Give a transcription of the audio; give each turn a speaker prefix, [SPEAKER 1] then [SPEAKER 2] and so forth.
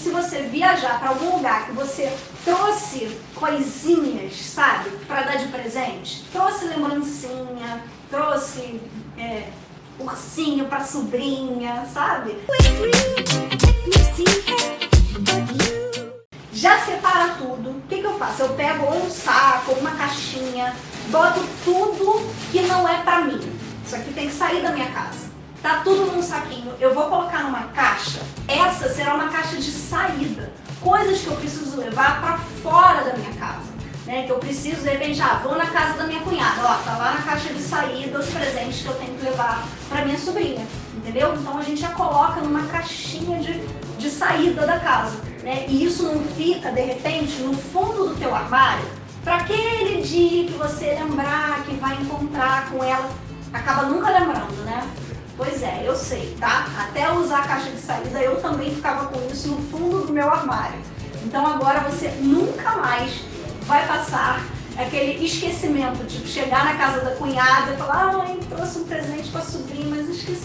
[SPEAKER 1] se você viajar para algum lugar que você trouxe coisinhas, sabe, para dar de presente, trouxe lembrancinha, trouxe é, ursinho para sobrinha, sabe? Já separa tudo. O que, que eu faço? Eu pego um saco, uma caixinha, boto tudo que não é pra mim. Isso aqui tem que sair da minha casa. Tá tudo num saquinho. Eu vou colocar numa caixa. Essa será uma caixa de saída. Coisas que eu preciso levar pra fora da minha casa. Né, que eu preciso, de repente, ah, vou na casa da minha cunhada, ó, tá lá na caixa de saída os presentes que eu tenho que levar pra minha sobrinha, entendeu? Então a gente já coloca numa caixinha de, de saída da casa, né? E isso não fica, de repente, no fundo do teu armário, para aquele dia que você lembrar que vai encontrar com ela, acaba nunca lembrando, né? Pois é, eu sei, tá? Até usar a caixa de saída eu também ficava com isso no fundo do meu armário. Então agora você nunca mais vai passar aquele esquecimento, tipo, chegar na casa da cunhada e falar, ah, mãe, trouxe um presente pra sobrinha, mas esqueci,